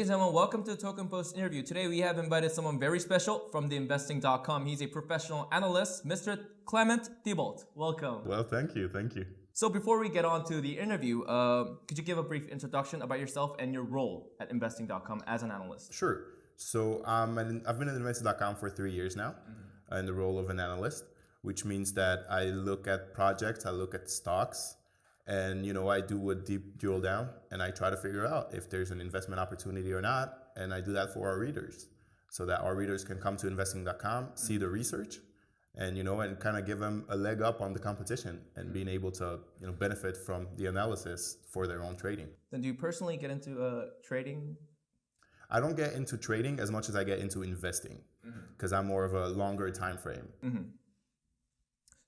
Ladies and gentlemen, welcome to the Token Post interview. Today we have invited someone very special from theinvesting.com. He's a professional analyst, Mr. Clement Thibault. Welcome. Well, thank you, thank you. So before we get on to the interview, uh, could you give a brief introduction about yourself and your role at investing.com as an analyst? Sure. So um, I've been at investing.com for three years now mm-hmm. in the role of an analyst, which means that I look at projects, I look at stocks, and you know i do a deep drill down and i try to figure out if there's an investment opportunity or not and i do that for our readers so that our readers can come to investing.com see the research and you know and kind of give them a leg up on the competition and being able to you know benefit from the analysis for their own trading then do you personally get into uh, trading i don't get into trading as much as i get into investing because mm-hmm. i'm more of a longer time frame mm-hmm.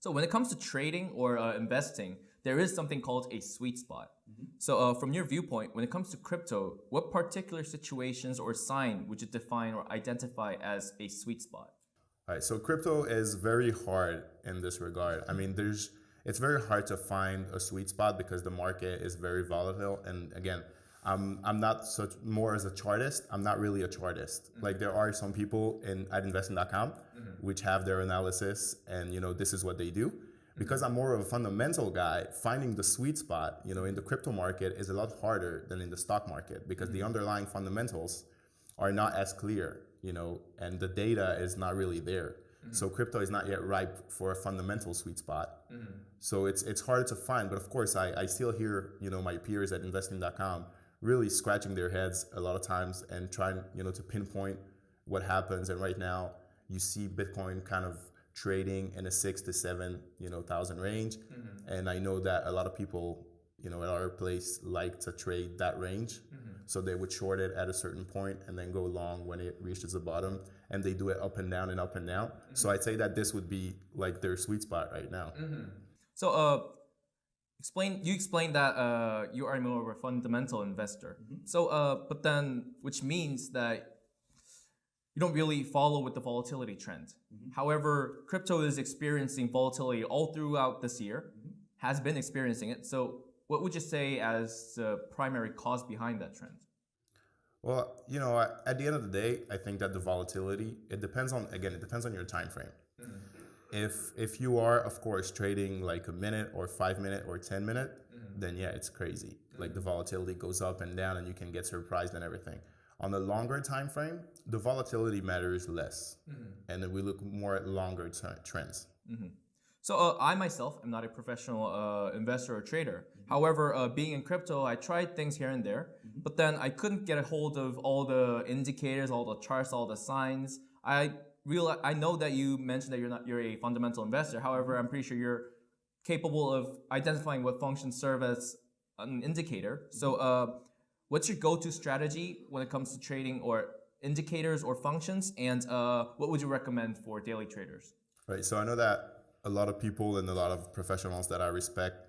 so when it comes to trading or uh, investing there is something called a sweet spot. Mm-hmm. So uh, from your viewpoint, when it comes to crypto, what particular situations or sign would you define or identify as a sweet spot? All right, so crypto is very hard in this regard. I mean, there's it's very hard to find a sweet spot because the market is very volatile. And again, I'm I'm not such more as a chartist. I'm not really a chartist. Mm-hmm. Like there are some people in at investing.com mm-hmm. which have their analysis and you know this is what they do because I'm more of a fundamental guy, finding the sweet spot, you know, in the crypto market is a lot harder than in the stock market because the mm-hmm. underlying fundamentals are not as clear, you know, and the data is not really there. Mm-hmm. So crypto is not yet ripe for a fundamental sweet spot. Mm-hmm. So it's it's harder to find. But of course, I, I still hear, you know, my peers at investing.com really scratching their heads a lot of times and trying, you know, to pinpoint what happens. And right now you see Bitcoin kind of trading in a six to seven, you know, thousand range. Mm-hmm. And I know that a lot of people, you know, at our place like to trade that range. Mm-hmm. So they would short it at a certain point and then go long when it reaches the bottom. And they do it up and down and up and down. Mm-hmm. So I'd say that this would be like their sweet spot right now. Mm-hmm. So, uh, explain you explained that uh, you are more of a fundamental investor. Mm-hmm. So, uh, but then which means that you don't really follow with the volatility trend. Mm-hmm. However, crypto is experiencing volatility all throughout this year, mm-hmm. has been experiencing it. So, what would you say as the primary cause behind that trend? Well, you know, at the end of the day, I think that the volatility it depends on again, it depends on your time frame. Mm-hmm. If if you are, of course, trading like a minute or five minute or ten minute, mm-hmm. then yeah, it's crazy. Like the volatility goes up and down, and you can get surprised and everything. On the longer time frame, the volatility matters less, mm-hmm. and then we look more at longer t- trends. Mm-hmm. So uh, I myself am not a professional uh, investor or trader. Mm-hmm. However, uh, being in crypto, I tried things here and there, mm-hmm. but then I couldn't get a hold of all the indicators, all the charts, all the signs. I real I know that you mentioned that you're not you're a fundamental investor. However, I'm pretty sure you're capable of identifying what functions serve as an indicator. So uh, What's your go-to strategy when it comes to trading or indicators or functions? And uh, what would you recommend for daily traders? Right. So I know that a lot of people and a lot of professionals that I respect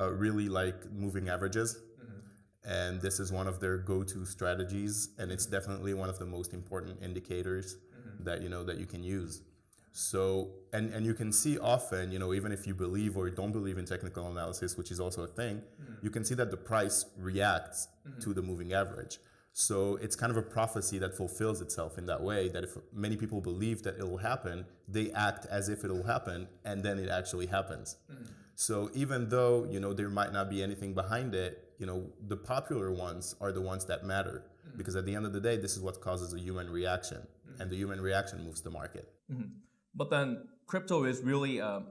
uh, really like moving averages. Mm-hmm. And this is one of their go-to strategies, and it's definitely one of the most important indicators mm-hmm. that you know that you can use. So, and, and you can see often, you know, even if you believe or don't believe in technical analysis, which is also a thing, mm-hmm. you can see that the price reacts mm-hmm. to the moving average. So it's kind of a prophecy that fulfills itself in that way that if many people believe that it will happen, they act as if it will happen and then it actually happens. Mm-hmm. So even though, you know, there might not be anything behind it, you know, the popular ones are the ones that matter mm-hmm. because at the end of the day, this is what causes a human reaction mm-hmm. and the human reaction moves the market. Mm-hmm. But then crypto is really um,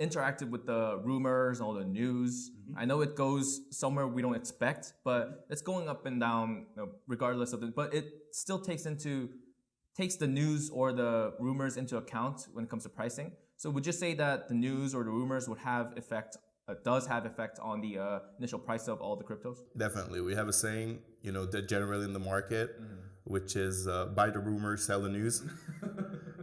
interactive with the rumors, and all the news. Mm-hmm. I know it goes somewhere we don't expect, but it's going up and down you know, regardless of it. But it still takes into takes the news or the rumors into account when it comes to pricing. So would you say that the news or the rumors would have effect uh, does have effect on the uh, initial price of all the cryptos? Definitely. We have a saying, you know, that generally in the market, mm-hmm. which is uh, buy the rumors, sell the news.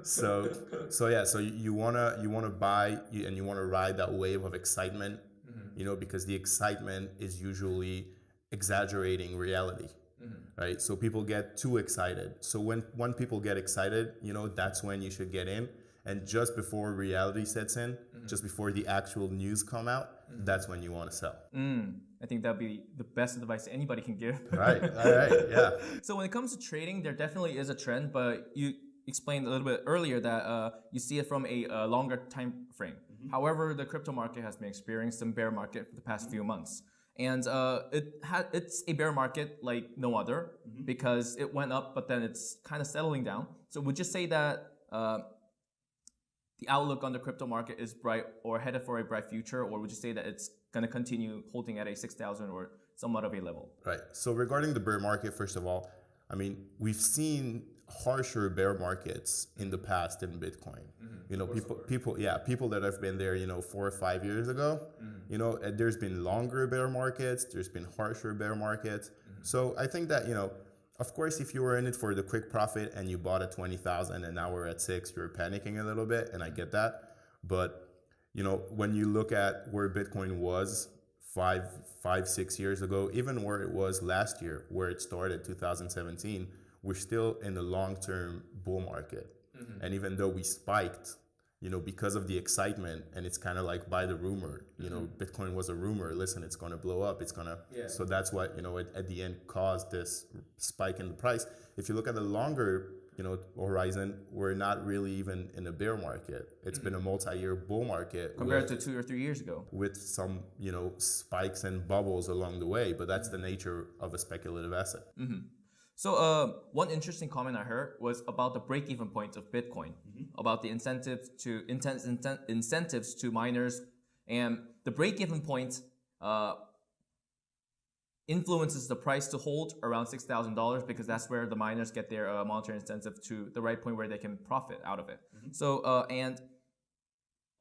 so so yeah so you want to you want to buy and you want to ride that wave of excitement mm-hmm. you know because the excitement is usually exaggerating reality mm-hmm. right so people get too excited so when when people get excited you know that's when you should get in and just before reality sets in, just before the actual news come out, that's when you want to sell. Mm, I think that'd be the best advice anybody can give. Right. All right. Yeah. So when it comes to trading, there definitely is a trend, but you explained a little bit earlier that uh, you see it from a uh, longer time frame. However, the crypto market has been experiencing some bear market for the past few months, and uh, it it's a bear market like no other because it went up, but then it's kind of settling down. So would you say that? Uh, the outlook on the crypto market is bright or headed for a bright future, or would you say that it's going to continue holding at a 6,000 or somewhat of a level? Right. So regarding the bear market, first of all, I mean, we've seen harsher bear markets in the past in Bitcoin. You know, people, people, yeah, people that have been there, you know, four or five years ago. You know, uh, there's been longer bear markets. There's been harsher bear markets. So I think that you know, of course, if you were in it for the quick profit and you bought at twenty thousand and now we're at six, you're panicking a little bit, and I get that. But you know, when you look at where Bitcoin was five, five, six years ago, even where it was last year, where it started, 2017, we're still in the long-term bull market. Mm-hmm. And even though we spiked, you know, because of the excitement, and it's kind of like by the rumor, you know, mm-hmm. Bitcoin was a rumor. Listen, it's going to blow up. It's going to. Yeah. So that's what you know at, at the end caused this spike in the price. If you look at the longer you know horizon, we're not really even in a bear market. It's mm-hmm. been a multi-year bull market Compared with, to two or three years ago. with some you know spikes and bubbles along the way. But that's the nature of a speculative asset. So, uh, one interesting comment I heard was about the break-even point of Bitcoin, about the incentives to inten- inten- incentives to miners, and the break-even point uh, influences the price to hold around six thousand dollars because that's where the miners get their uh, monetary incentive to the right point where they can profit out of it. So, uh, and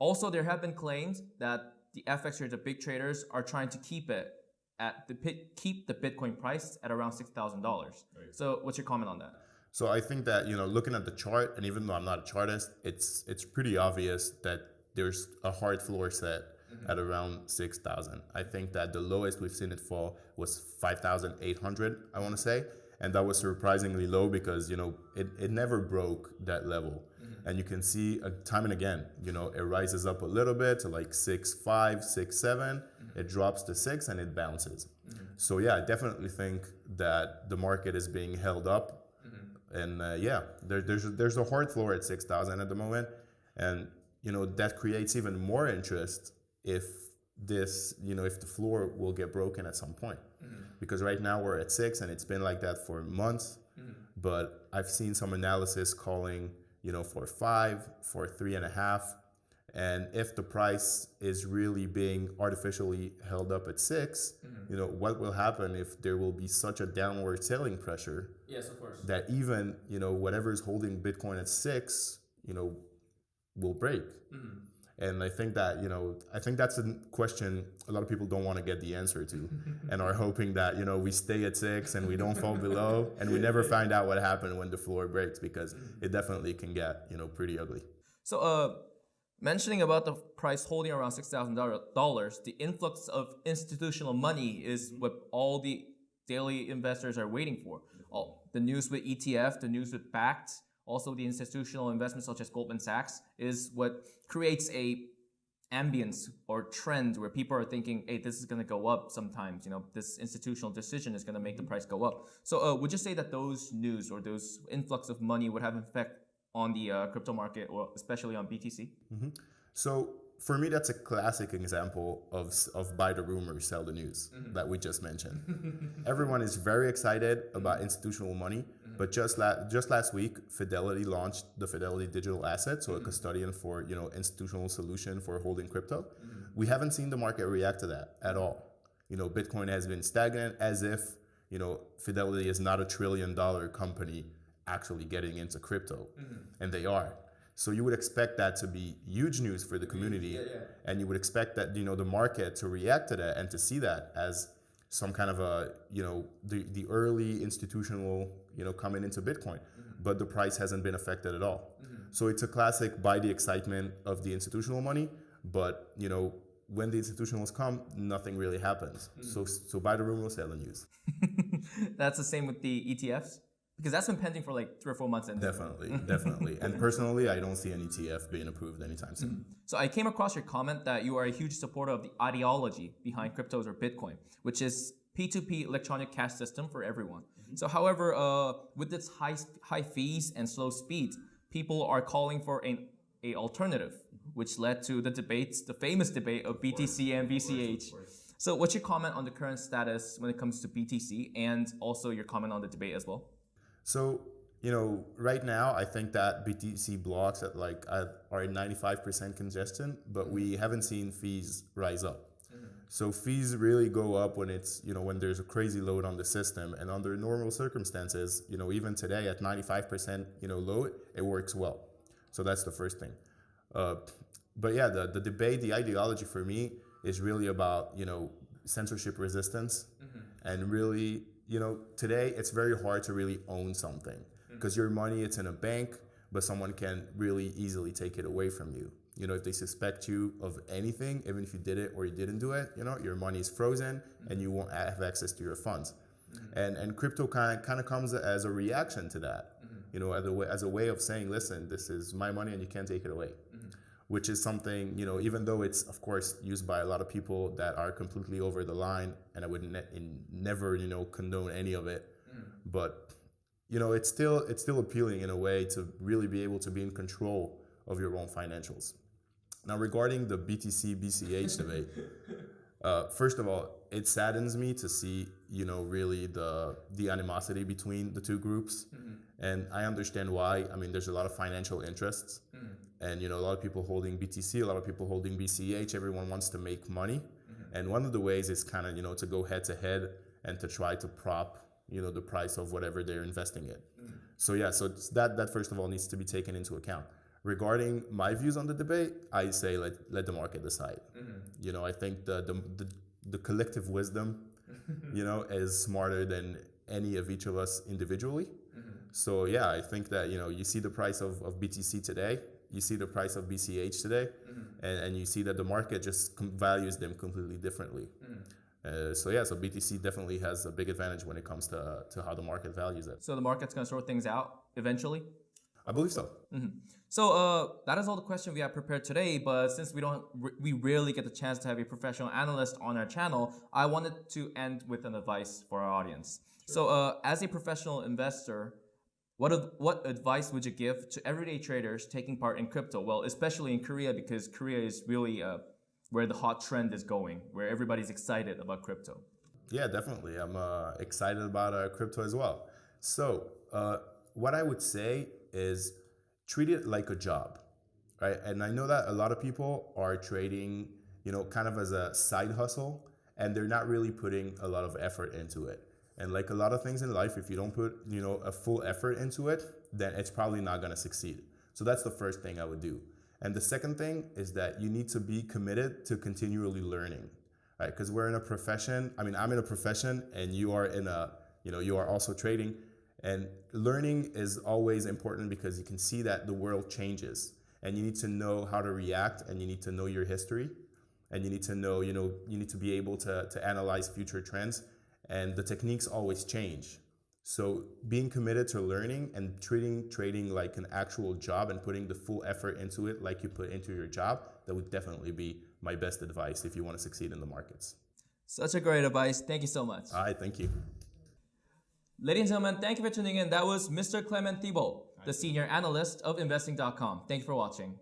also there have been claims that the FX traders, the big traders, are trying to keep it at the pit, keep the Bitcoin price at around six thousand dollars. So, what's your comment on that? So I think that you know, looking at the chart, and even though I'm not a chartist, it's it's pretty obvious that there's a hard floor set at around six thousand. I think that the lowest we've seen it fall was five thousand eight hundred. I want to say, and that was surprisingly low because you know it, it never broke that level. And you can see uh, time and again, you know, it rises up a little bit to like six five, six seven. It drops to six and it bounces. Mm-hmm. So yeah, I definitely think that the market is being held up. Mm-hmm. And uh, yeah, there, there's there's a hard floor at six thousand at the moment, and you know that creates even more interest if this you know if the floor will get broken at some point, mm-hmm. because right now we're at six and it's been like that for months, but I've seen some analysis calling you know for five, for three and a half, and if the price is really being artificially held up at 6 mm-hmm. you know what will happen if there will be such a downward selling pressure Yes, of course. that even you know whatever is holding Bitcoin at six, you know, will break. Mm-hmm. And I think that you know, I think that's a question a lot of people don't want to get the answer to, and are hoping that you know we stay at six and we don't fall below, and we never find out what happened when the floor breaks because mm-hmm. it definitely can get you know pretty ugly. So, uh, mentioning about the price holding around six thousand dollars, the influx of institutional money is mm-hmm. what all the daily investors are waiting for. Mm-hmm. All the news with ETF, the news with Bakkt, also the institutional investments such as Goldman Sachs is what creates a ambience or trend where people are thinking, hey, this is going to go up sometimes. You know, this institutional decision is going to make the mm-hmm. price go up. So, uh, would you say that those news or those influx of money would have an effect on the uh, crypto market or especially on BTC? Mm-hmm. So for me, that's a classic example of of buy the rumor, sell the news mm-hmm. that we just mentioned. Everyone is very excited about mm-hmm. institutional money, but just la- just last week, Fidelity launched the Fidelity Digital Asset, so a custodian for you know institutional solution for holding crypto. We haven't seen the market react to that at all. You know, Bitcoin has been stagnant, as if you know Fidelity is not a trillion dollar company actually getting into crypto, mm-hmm. and they are. So you would expect that to be huge news for the community, and you would expect that you know the market to react to that and to see that as some kind of a you know the the early institutional you know coming into Bitcoin, mm-hmm. but the price hasn't been affected at all. Mm-hmm. So it's a classic buy the excitement of the institutional money, but you know when the institutionals come, nothing really happens. So so buy the rumor, sell the news. That's the same with the ETFs. Because that's been pending for like three or four months. And Definitely, definitely. And personally, I don't see an ETF being approved anytime soon. Mm-hmm. So I came across your comment that you are a huge supporter of the ideology behind cryptos or Bitcoin, which is P2P electronic cash system for everyone. Mm-hmm. So, however, uh, with its high high fees and slow speed, people are calling for an a alternative, mm-hmm. which led to the debates, the famous debate of BTC and BCH. So, what's your comment on the current status when it comes to BTC, and also your comment on the debate as well? So, you know, right now, I think that BTC blocks at like at, are at 95% congestion, but we mm-hmm. haven't seen fees rise up. Mm-hmm. So fees really go up when it's, you know, when there's a crazy load on the system and under normal circumstances, you know, even today at 95%, you know, load, it works well. So that's the first thing. Uh, but yeah, the, the debate, the ideology for me is really about, you know, censorship resistance mm-hmm. and really, you know, today it's very hard to really own something mm. because your money, it's in a bank, but someone can really easily take it away from you. You know, if they suspect you of anything, even if you did it or you didn't do it, you know, your money is frozen mm. and you won't have access to your funds. Mm-hmm. And and crypto kind of, kind of comes as a reaction to that. Mm-hmm. You know, as a way, as a way of saying, listen, this is my money and you can't take it away. Which is something, you know, even though it's of course used by a lot of people that are completely over the line, and I would ne- in, never, you know, condone any of it. But you know, it's still it's still appealing in a way to really be able to be in control of your own financials. Now, regarding the BTC BCH debate, uh, first of all, it saddens me to see, you know, really the the animosity between the two groups, and I understand why. I mean, there's a lot of financial interests, and you know, a lot of people holding BTC, a lot of people holding BCH. Everyone wants to make money, mm-hmm. and one of the ways is kind of you know to go head to head and to try to prop you know the price of whatever they're investing in. Mm-hmm. So yeah, so that that first of all needs to be taken into account. Regarding my views on the debate, I say let let the market decide. Mm-hmm. You know, I think the the the, the collective wisdom, you know, is smarter than any of each of us individually. So yeah, I think that you know you see the price of, of BTC today, you see the price of BCH today, and, and you see that the market just com- values them completely differently. Uh, so yeah, so BTC definitely has a big advantage when it comes to to how the market values it. So the market's gonna sort things out eventually. I believe so. So uh, that is all the questions we have prepared today. But since we don't, we rarely get the chance to have a professional analyst on our channel, I wanted to end with an advice for our audience. So uh, as a professional investor, what what advice would you give to everyday traders taking part in crypto? Well, especially in Korea because Korea is really uh, where the hot trend is going, where everybody's excited about crypto. Yeah, definitely. I'm uh, excited about uh, crypto as well. So, uh, what I would say is treat it like a job, right? And I know that a lot of people are trading, you know, kind of as a side hustle, and they're not really putting a lot of effort into it. And like a lot of things in life, if you don't put, you know, a full effort into it, then it's probably not going to succeed. So that's the first thing I would do. And the second thing is that you need to be committed to continually learning, right? Because we're in a profession. I mean, I'm in a profession, and you are in a, you know, you are also trading. And learning is always important because you can see that the world changes, and you need to know how to react, and you need to know your history, and you need to know, you know, you need to be able to to analyze future trends, and the techniques always change. So being committed to learning and treating trading like an actual job and putting the full effort into it like you put into your job, that would definitely be my best advice if you want to succeed in the markets. Such a great advice. Thank you so much. All right, thank you. Ladies and gentlemen, thank you for tuning in. That was Mr. Clement Thibault, the senior analyst of investing.com. Thank you for watching.